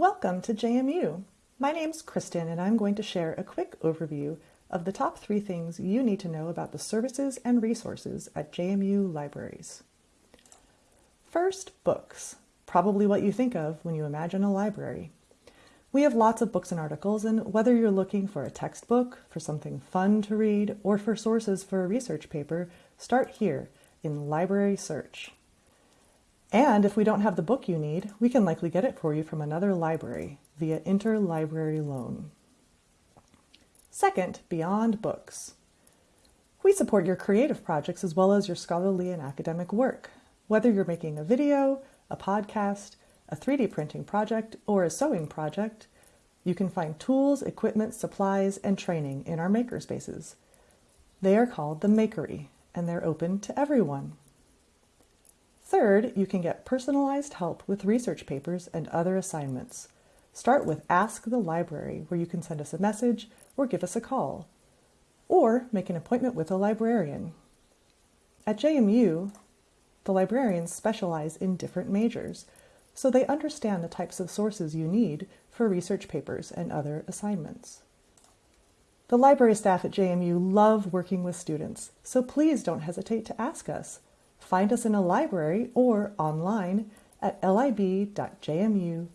Welcome to JMU. My name's Kristen and I'm going to share a quick overview of the top three things you need to know about the services and resources at JMU libraries. First, books. Probably what you think of when you imagine a library. We have lots of books and articles, and whether you're looking for a textbook, for something fun to read, or for sources for a research paper, start here in Library Search. And if we don't have the book you need, we can likely get it for you from another library via interlibrary loan. Second, beyond books. We support your creative projects as well as your scholarly and academic work. Whether you're making a video, a podcast, a 3D printing project, or a sewing project, you can find tools, equipment, supplies, and training in our makerspaces. They are called the Makery, and they're open to everyone. Third, you can get personalized help with research papers and other assignments. Start with Ask the Library, where you can send us a message or give us a call, or make an appointment with a librarian. At JMU, the librarians specialize in different majors, so they understand the types of sources you need for research papers and other assignments. The library staff at JMU love working with students, so please don't hesitate to ask us. Find us in a library or online at lib.jmu.edu.